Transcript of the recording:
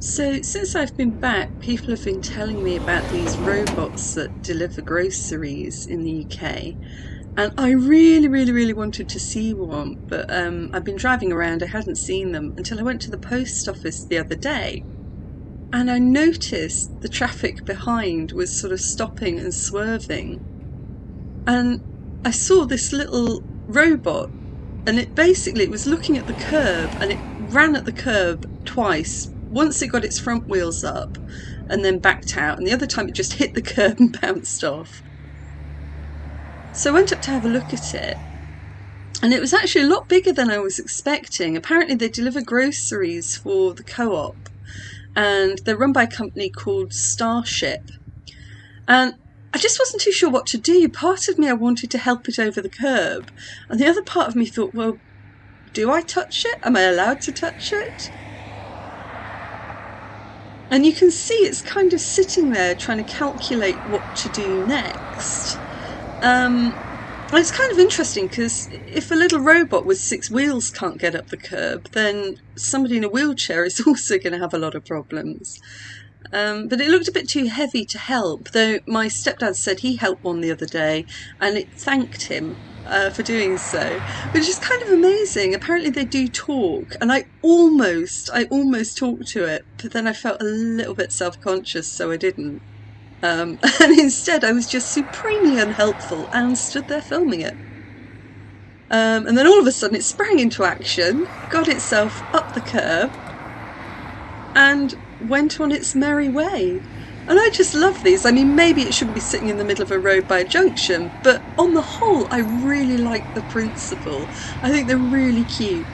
So, since I've been back, people have been telling me about these robots that deliver groceries in the UK. And I really, really, really wanted to see one, but um, I've been driving around, I hadn't seen them until I went to the post office the other day. And I noticed the traffic behind was sort of stopping and swerving. And I saw this little robot, and it basically it was looking at the curb and it ran at the curb twice once it got its front wheels up and then backed out, and the other time it just hit the curb and bounced off. So I went up to have a look at it, and it was actually a lot bigger than I was expecting. Apparently, they deliver groceries for the co op, and they're run by a company called Starship. And I just wasn't too sure what to do. Part of me, I wanted to help it over the curb, and the other part of me thought, well, do I touch it? Am I allowed to touch it? And you can see it's kind of sitting there trying to calculate what to do next. Um, it's kind of interesting because if a little robot with six wheels can't get up the curb, then somebody in a wheelchair is also going to have a lot of problems. Um, but it looked a bit too heavy to help, though my stepdad said he helped one the other day and it thanked him uh, for doing so, which is kind of amazing. Apparently, they do talk, and I almost, I almost talked to it, but then I felt a little bit self conscious, so I didn't. Um, and instead, I was just supremely unhelpful and stood there filming it. Um, and then all of a sudden, it sprang into action, got itself up the curb, and went on its merry way. And I just love these. I mean, maybe it shouldn't be sitting in the middle of a road by a junction, but on the whole, I really like the principle. I think they're really cute.